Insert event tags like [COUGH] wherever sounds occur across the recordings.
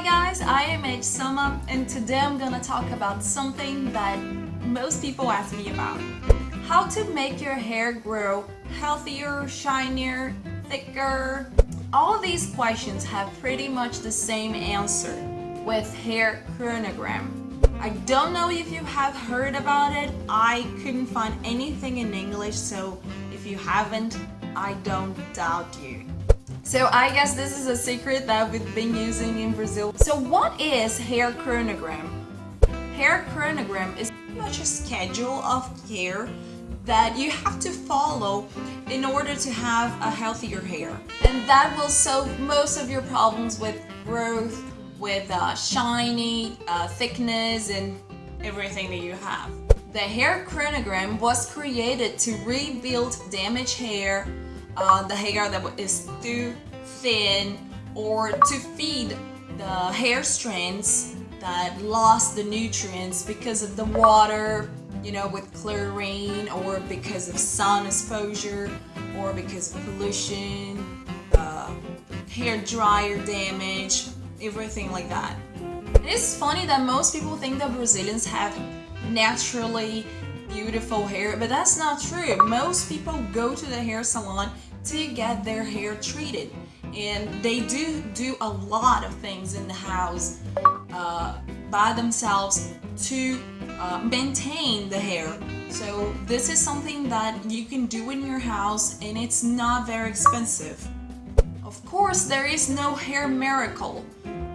Hi guys, I am H Summer and today I'm gonna talk about something that most people ask me about. How to make your hair grow healthier, shinier, thicker. All these questions have pretty much the same answer with hair chronogram. I don't know if you have heard about it. I couldn't find anything in English, so if you haven't, I don't doubt you. So I guess this is a secret that we've been using in Brazil. So what is hair chronogram? Hair chronogram is much a schedule of hair that you have to follow in order to have a healthier hair. And that will solve most of your problems with growth, with uh, shiny, uh, thickness, and everything that you have. The hair chronogram was created to rebuild damaged hair uh, the hair that is too thin or to feed the hair strands that lost the nutrients because of the water, you know, with chlorine or because of sun exposure or because of pollution, uh, hair dryer damage, everything like that. It's funny that most people think that Brazilians have naturally beautiful hair, but that's not true. Most people go to the hair salon to get their hair treated. And they do do a lot of things in the house uh, by themselves to uh, maintain the hair. So this is something that you can do in your house and it's not very expensive. Of course there is no hair miracle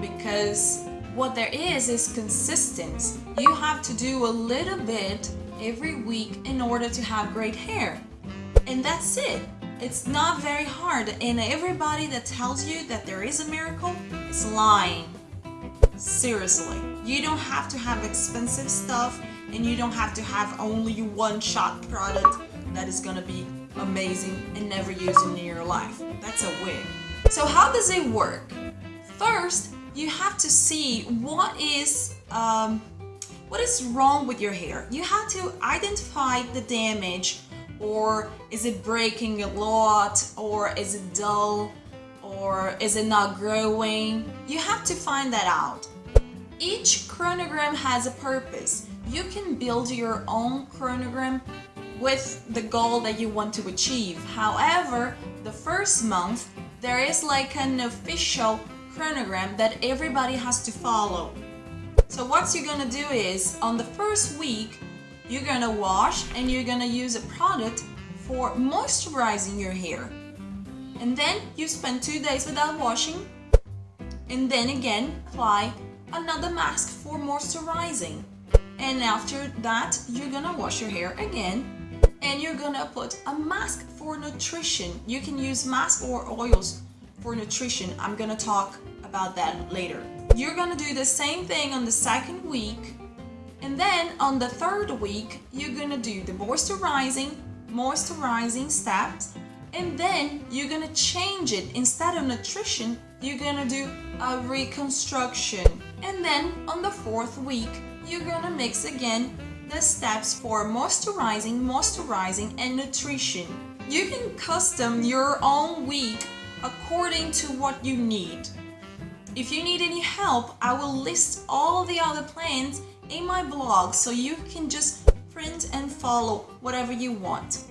because what there is is consistent you have to do a little bit every week in order to have great hair. And that's it it's not very hard and everybody that tells you that there is a miracle is lying. Seriously. You don't have to have expensive stuff and you don't have to have only one shot product that is gonna be amazing and never use in your life. That's a wig. So how does it work? First, you have to see what is um, what is wrong with your hair. You have to identify the damage or is it breaking a lot? Or is it dull? Or is it not growing? You have to find that out. Each chronogram has a purpose. You can build your own chronogram with the goal that you want to achieve. However the first month there is like an official chronogram that everybody has to follow. So what you're gonna do is on the first week you're gonna wash and you're gonna use a product for moisturizing your hair. And then you spend two days without washing and then again apply another mask for moisturizing. And after that, you're gonna wash your hair again and you're gonna put a mask for nutrition. You can use mask or oils for nutrition. I'm gonna talk about that later. You're gonna do the same thing on the second week and then on the third week, you're gonna do the moisturizing, moisturizing steps, and then you're gonna change it. Instead of nutrition, you're gonna do a reconstruction. And then on the fourth week, you're gonna mix again the steps for moisturizing, moisturizing, and nutrition. You can custom your own week according to what you need. If you need any help, I will list all the other plans in my blog so you can just print and follow whatever you want.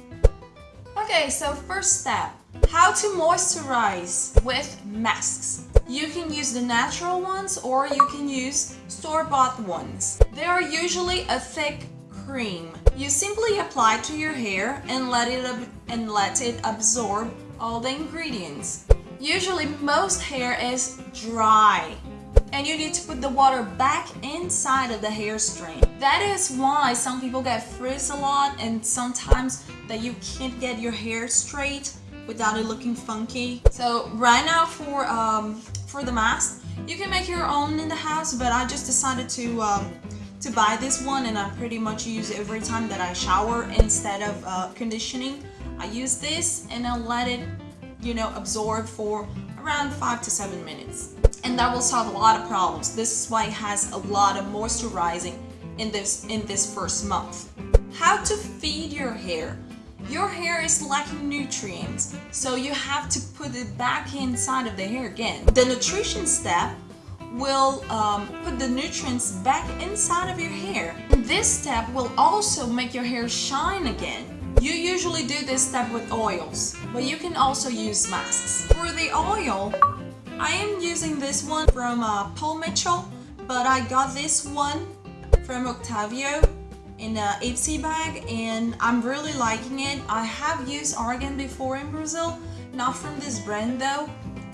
Okay, so first step, how to moisturize with masks. You can use the natural ones or you can use store-bought ones. They are usually a thick cream. You simply apply to your hair and let it and let it absorb all the ingredients. Usually most hair is dry and you need to put the water back inside of the hair strain. That is why some people get frizz a lot and sometimes that you can't get your hair straight without it looking funky. So right now for um, for the mask, you can make your own in the house, but I just decided to um, to buy this one and I pretty much use it every time that I shower instead of uh, conditioning. I use this and I let it, you know, absorb for around five to seven minutes and that will solve a lot of problems. This is why it has a lot of moisturizing in this, in this first month. How to feed your hair. Your hair is lacking nutrients, so you have to put it back inside of the hair again. The nutrition step will um, put the nutrients back inside of your hair. This step will also make your hair shine again. You usually do this step with oils, but you can also use masks. For the oil, I am using this one from uh, Paul Mitchell, but I got this one from Octavio in a Ipsy bag and I'm really liking it. I have used Argan before in Brazil, not from this brand though,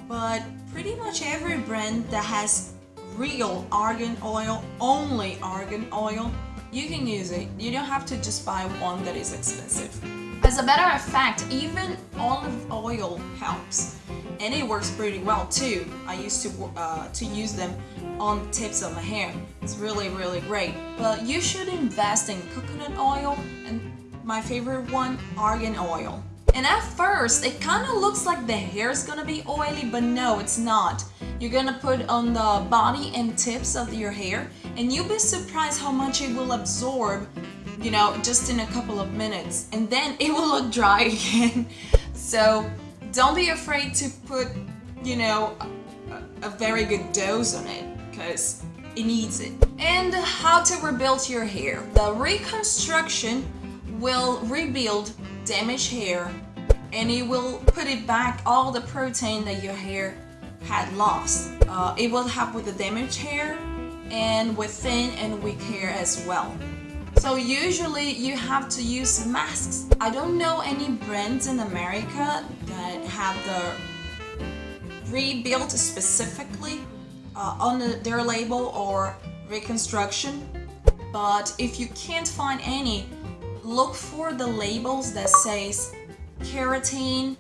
but pretty much every brand that has real argan oil, only argan oil, you can use it. You don't have to just buy one that is expensive. As a matter of fact, even olive oil helps. And it works pretty well too. I used to uh, to use them on the tips of my hair. It's really, really great. But you should invest in coconut oil and my favorite one, argan oil. And at first, it kind of looks like the hair is gonna be oily, but no, it's not. You're gonna put on the body and tips of your hair, and you'll be surprised how much it will absorb, you know, just in a couple of minutes. And then it will look dry [LAUGHS] again. so don't be afraid to put, you know, a, a very good dose on it, because it needs it. And how to rebuild your hair. The reconstruction will rebuild damaged hair and it will put it back all the protein that your hair had lost. Uh, it will help with the damaged hair and with thin and weak hair as well. So usually you have to use masks. I don't know any brands in America that have the rebuilt specifically uh, on the, their label or reconstruction. But if you can't find any, look for the labels that says keratin,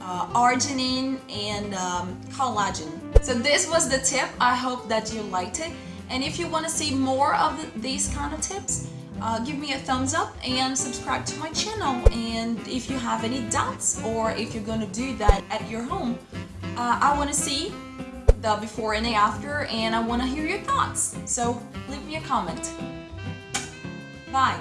uh, arginine, and um, collagen. So this was the tip. I hope that you liked it. And if you want to see more of these kind of tips, uh, give me a thumbs up and subscribe to my channel. And if you have any doubts or if you're to do that at your home, uh, I want to see the before and the after and I want to hear your thoughts. So leave me a comment. Bye.